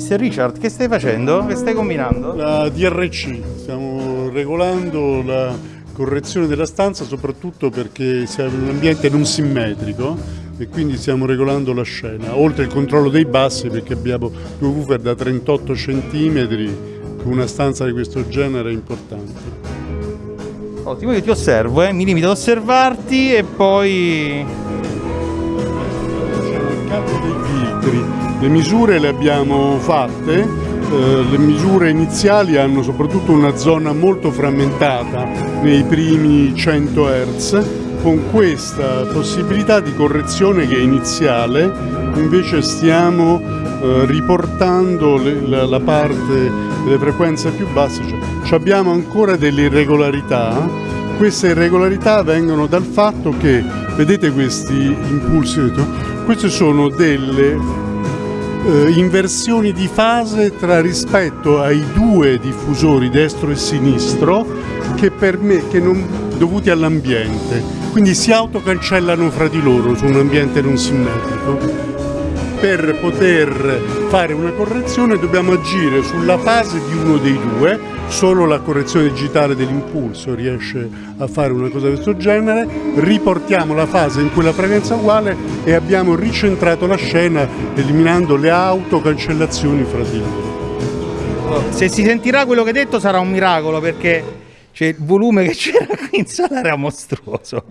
Mr. Richard, che stai facendo? Che stai combinando? La DRC, stiamo regolando la correzione della stanza soprattutto perché siamo in un ambiente non simmetrico e quindi stiamo regolando la scena, oltre il controllo dei bassi perché abbiamo due woofer da 38 cm, una stanza di questo genere è importante. Ottimo, io ti osservo, eh? mi limito ad osservarti e poi... Facciamo il cambio dei filtri, le misure le abbiamo fatte, eh, le misure iniziali hanno soprattutto una zona molto frammentata nei primi 100 Hz, con questa possibilità di correzione che è iniziale invece stiamo eh, riportando la, la, parte delle frequenze più basse, cioè, abbiamo ancora delle irregolarità, queste irregolarità vengono dal fatto che, vedete questi impulsi, queste sono delle eh, inversioni di fase tra rispetto ai due diffusori destro e sinistro che, per me, che non, dovuti all'ambiente, quindi si autocancellano fra di loro su un ambiente non simmetrico. Per poter fare una correzione dobbiamo agire sulla fase di uno dei due, solo la correzione digitale dell'impulso riesce a fare una cosa di questo genere, riportiamo la fase in quella frequenza uguale e abbiamo ricentrato la scena eliminando le autocancellazioni fra di loro. Se si sentirà quello che hai detto sarà un miracolo perché cioè, il volume che c'era qui in sala era mostruoso.